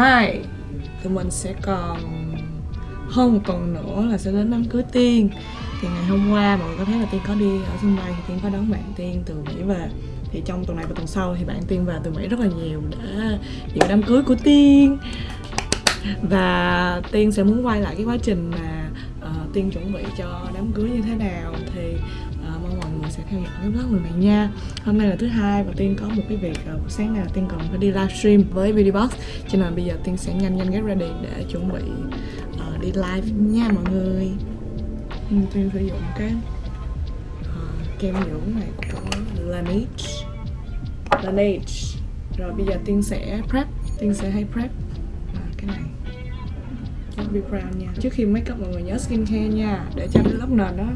2 tụi mình sẽ còn hơn một tuần nữa là sẽ đến đám cưới tiên. Thì ngày hôm qua mọi người có thấy là tiên có đi ở sân bay thì tiên có đón bạn tiên từ mỹ về. Thì trong tuần này và tuần sau thì bạn tiên về từ mỹ rất là nhiều để dự đám cưới của tiên. Và tiên sẽ muốn quay lại cái quá trình mà uh, tiên chuẩn bị cho đám cưới như thế nào. Thì sẽ theo dõi cái vlog lần này nha. Hôm nay là thứ hai và tiên có một cái việc uh, sáng nay là tiên còn phải đi livestream với beauty box cho nên bây giờ tiên sẽ nhanh nhanh get ready để chuẩn bị uh, đi live nha mọi người. Ừ, tiên sử dụng cái uh, kem dưỡng này của Laneige. Laneige. Rồi bây giờ tiên sẽ prep. Tiên sẽ hay prep. À, cái này. Be Brown nha. Trước khi make up mọi người nhớ skincare nha để cho cái lớp nền đó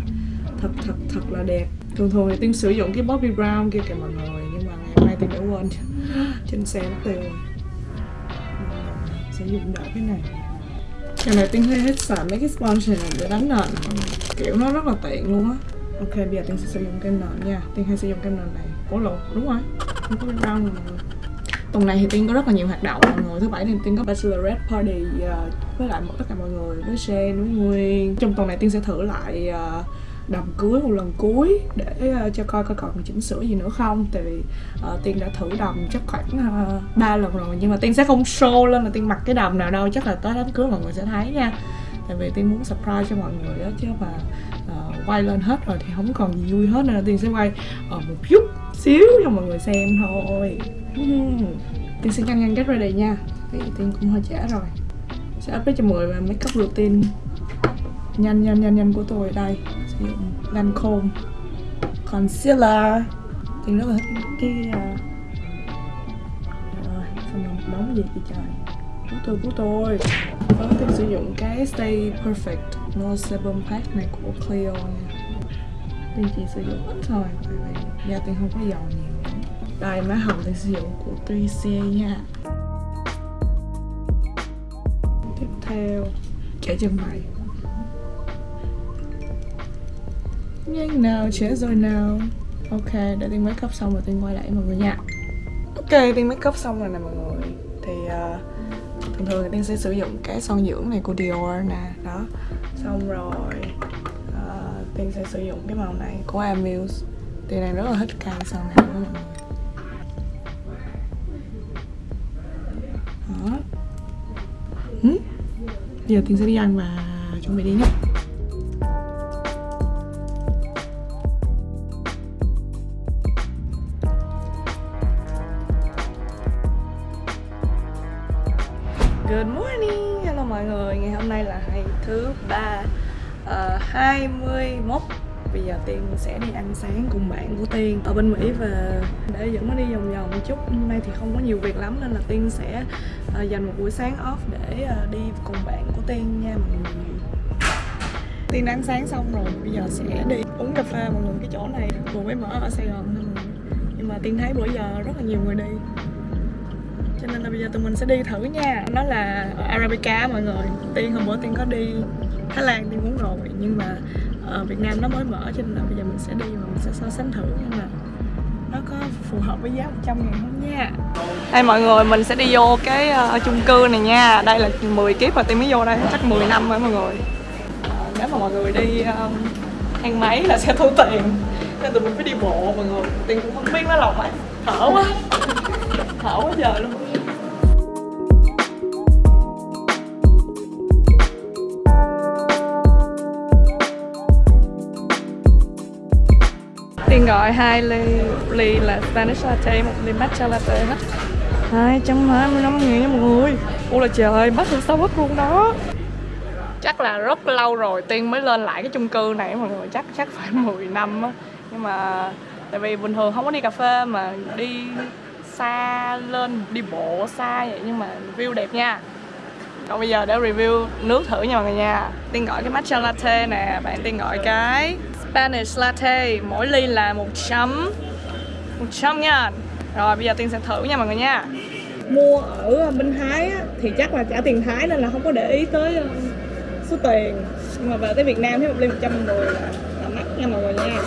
thật thật thật là đẹp thường thường thì tiên sử dụng cái Bobbi Brown kia kìa mọi người nhưng mà ngày hôm nay tiên đã quên. Trên xe mất tiêu rồi. Sử dụng đỡ cái này. Cái này tiên hơi hết xài mấy cái sponge này để đánh nền. Kiểu nó rất là tiện luôn á. Ok bây giờ tiên sẽ sử dụng kem nền nha. Tiên hay sử dụng kem nền này. Cố lộ đúng rồi. Không có brown mọi người. Tuần này thì tiên có rất là nhiều hoạt động mọi người. Thứ bảy thì tiên có bachelorette party uh, với lại tất cả mọi người với Shane với Nguyên. Trong tuần này tiên sẽ thử lại uh, đầm cưới một lần cuối để uh, cho coi coi còn chỉnh sửa gì nữa không. Tại vì uh, tiên đã thử đầm chắc khoảng ờ, ba uh, lần rồi nhưng mà tiên sẽ không show lên là tiên mặc cái đầm nào đâu chắc là tới đám cưới mọi người sẽ thấy nha. Tại vì tiên muốn surprise cho mọi người đó chứ mà uh, quay lên hết rồi thì không còn gì vui hết nên là tiên sẽ quay ở uh, một chút xíu cho mọi người xem thôi. Tiên sẽ nhanh nhanh get ready nha. Vì tiên cũng hơi trễ rồi. Sẽ update cho mọi người về make up routine nhanh nhanh nhanh nhanh của tôi đây sử dụng Lancome concealer tiên nó là cái à, à, uh... rồi gì vậy trời? Của tôi của tôi. Có tiên sử dụng cái Stay Perfect No Sebum Pack này của Clio nha Tiên chỉ sử dụng ít thôi vì da tiên không có dầu nhiều Đây, má hồng tiên sử dụng của Tricia nha. Tiếp theo kẻ chân mày. Nhanh nào, trẻ rồi nào. Ok, để tiên make up xong rồi tiên quay lại mọi người nha. Ok, tiên make up xong rồi nè mọi người. Thì uh, thường thường thì tiên sẽ sử dụng cái son dưỡng này của Dior nè đó. Xong rồi uh, tiên sẽ sử dụng cái màu này của Amuse. Thì này rất là thích cây son này của mọi người. Đó. Ừ. giờ tiên sẽ đi ăn và chuẩn bị đi nhé. Good morning, hello mọi người. Ngày hôm nay là ngày thứ ba ờ, uh, 21 Bây giờ Tiên sẽ đi ăn sáng cùng bạn của Tiên ở bên Mỹ và để dẫn nó đi vòng vòng một chút. Hôm nay thì không có nhiều việc lắm nên là Tiên sẽ uh, dành một buổi sáng off để uh, đi cùng bạn của Tiên nha mọi người. Tiên ăn sáng xong rồi, bây giờ sẽ đi uống cà phê mọi người Cái chỗ này vừa mới mở ở Sài Gòn thôi Nhưng mà Tiên thấy bữa giờ rất là nhiều người đi cho nên là bây giờ tụi mình sẽ đi thử nha. Nó là Arabica mọi người. Tiên hôm bữa tiên có đi Thái Lan tiên muốn rồi nhưng mà ở Việt Nam nó mới mở cho nên là bây giờ mình sẽ đi và mình sẽ so sánh thử nhưng mà nó có phù hợp với giá 100 ngàn không nha. Đây mọi người mình sẽ đi vô cái uh, chung cư này nha. Đây là 10 kiếp rồi tiên mới vô đây chắc 10 năm rồi mọi người. Uh, Nếu mà mọi người đi ờ, um, ăn máy là sẽ thu tiền. Nên tụi mình phải đi bộ mọi người. Tiên cũng không biết nó lòng phải thở quá. Thở quá trời luôn. Tiên gọi hai ly ly là Spanish latte, một ly matcha latte hết. Hai trăm hai mươi năm nghìn nha mọi người Ôi là trời, mắc hơn Starbucks luôn đó. Chắc là rất lâu rồi Tiên mới lên lại cái chung cư này mọi người. Chắc chắc phải 10 năm á. Nhưng mà tại vì bình thường không có đi cà phê mà đi xa lên đi bộ xa vậy nhưng mà view đẹp nha. Còn bây giờ để review nước thử nha mọi người nha. Tiên gọi cái matcha latte nè Bạn Tiên gọi cái Spanish latte Mỗi ly là một chấm một chấm nha. Rồi bây giờ Tiên sẽ thử nha mọi người nha. Mua ở bên Thái á, thì chắc là trả tiền Thái nên là không có để ý tới ờ, số tiền. Nhưng mà về tới Việt Nam thấy một ly 110 là, là mắc nha mọi người nha.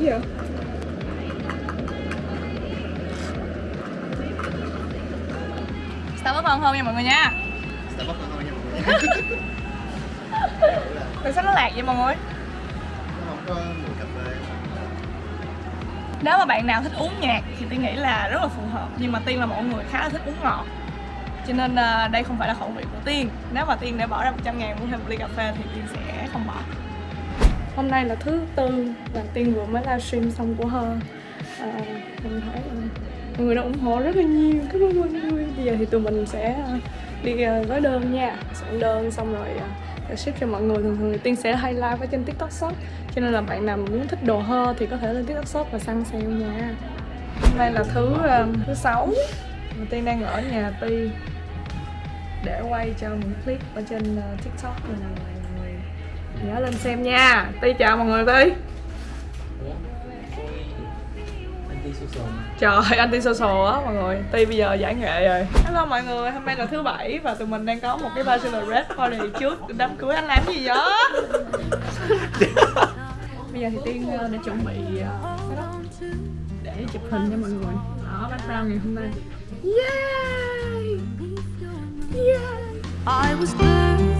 Gì vậy? Starbucks ngon hơn nha mọi người nha. Starbucks ngon hơn nha mọi người. Tại sao nó lạc vậy mọi người? Nó không có mùi cà phê. Nếu mà bạn nào thích uống nhạt thì tôi nghĩ là rất là phù hợp. Nhưng mà Tiên là một người khá là thích uống ngọt. Cho nên ờ, đây không phải là khẩu vị của Tiên. Nếu mà Tiên để bỏ ra 100 ngàn mua thêm một ly cà phê thì Tiên sẽ không bỏ Hôm nay là thứ tư và Tiên vừa mới livestream xong của Hơ. À, Mình thấy mọi người đã ủng hộ rất là nhiều. Cảm ơn mọi người Bây giờ thì tụi mình sẽ à, đi à, gói đơn nha. Soạn đơn xong rồi à, sẽ ship cho mọi người. Thường thường thì Tiên sẽ hay live ở trên TikTok Shop. Cho nên là bạn nào muốn thích đồ Hơ thì có thể lên TikTok Shop và săn sale nha. Hôm nay là thứ thứ sáu. Mà Tiên đang ở nhà Ti để quay cho những clip ở trên ờ, TikTok. Nên là nhớ lên xem nha. Ti chào mọi người Ti. Trời anti social á mọi người Ti bây giờ giải nghệ rồi Hello mọi người, hôm nay là thứ bảy Và tụi mình đang có một cái bachelorette party trước đám cưới anh làm gì vậy? bây giờ thì Tiên ờ, đã chuẩn bị ờ, để chụp hình cho mọi người Đó, background ngày hôm nay Yay! Yay! I was birthed